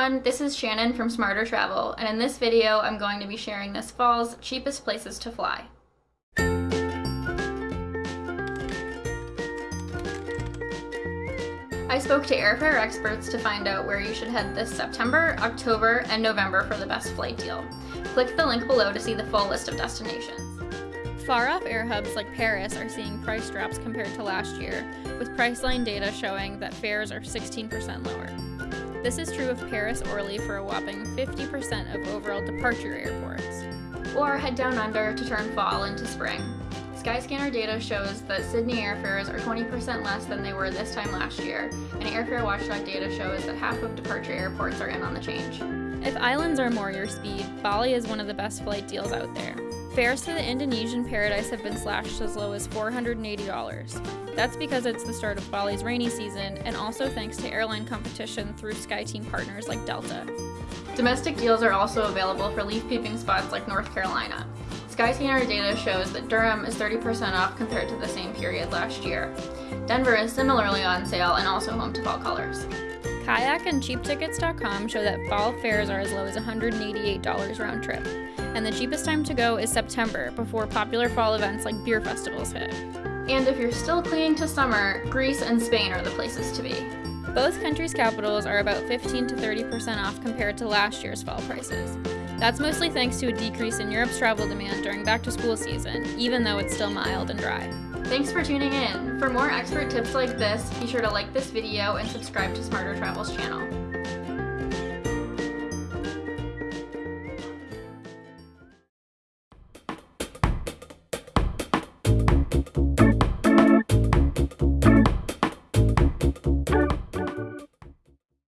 everyone, this is Shannon from Smarter Travel, and in this video I'm going to be sharing this fall's cheapest places to fly. I spoke to airfare experts to find out where you should head this September, October, and November for the best flight deal. Click the link below to see the full list of destinations. Far-off air hubs like Paris are seeing price drops compared to last year, with Priceline data showing that fares are 16% lower. This is true of Paris Orly for a whopping 50% of overall departure airports. Or head down under to turn fall into spring. Skyscanner data shows that Sydney airfares are 20% less than they were this time last year, and Airfare Watchdog data shows that half of departure airports are in on the change. If islands are more your speed, Bali is one of the best flight deals out there. Fares to the Indonesian paradise have been slashed as low as $480. That's because it's the start of Bali's rainy season and also thanks to airline competition through SkyTeam partners like Delta. Domestic deals are also available for leaf peeping spots like North Carolina. Skyscanner data shows that Durham is 30% off compared to the same period last year. Denver is similarly on sale and also home to fall colors. Kayak and CheapTickets.com show that fall fares are as low as $188 round trip, and the cheapest time to go is September before popular fall events like beer festivals hit. And if you're still clinging to summer, Greece and Spain are the places to be. Both countries' capitals are about 15 to 30% off compared to last year's fall prices. That's mostly thanks to a decrease in Europe's travel demand during back to school season, even though it's still mild and dry. Thanks for tuning in. For more expert tips like this, be sure to like this video and subscribe to Smarter Travels channel.